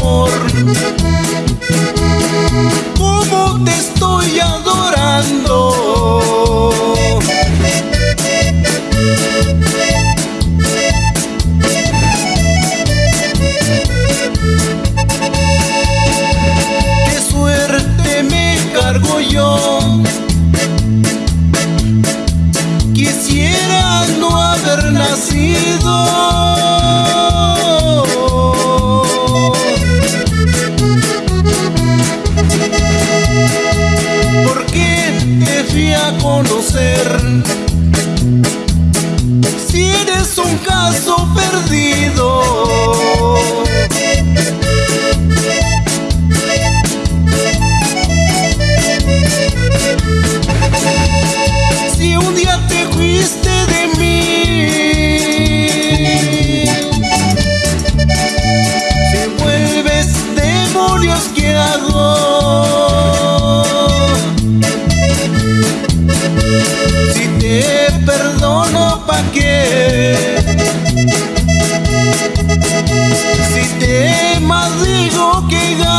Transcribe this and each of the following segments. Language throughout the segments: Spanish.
amor. Como te estoy adorando. Qué suerte me cargo yo. Si eres un caso perdido. gave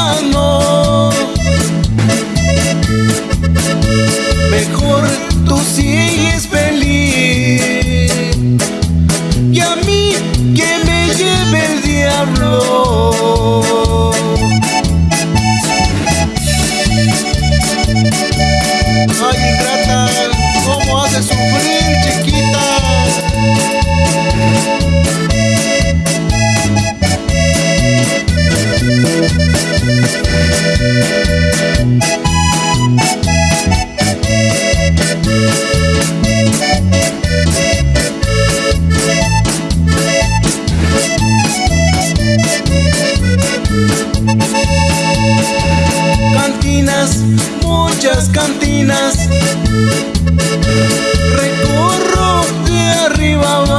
Cantinas, muchas cantinas. Recorro de arriba abajo.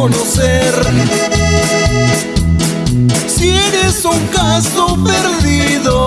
conocer. Si eres un caso perdido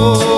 amor.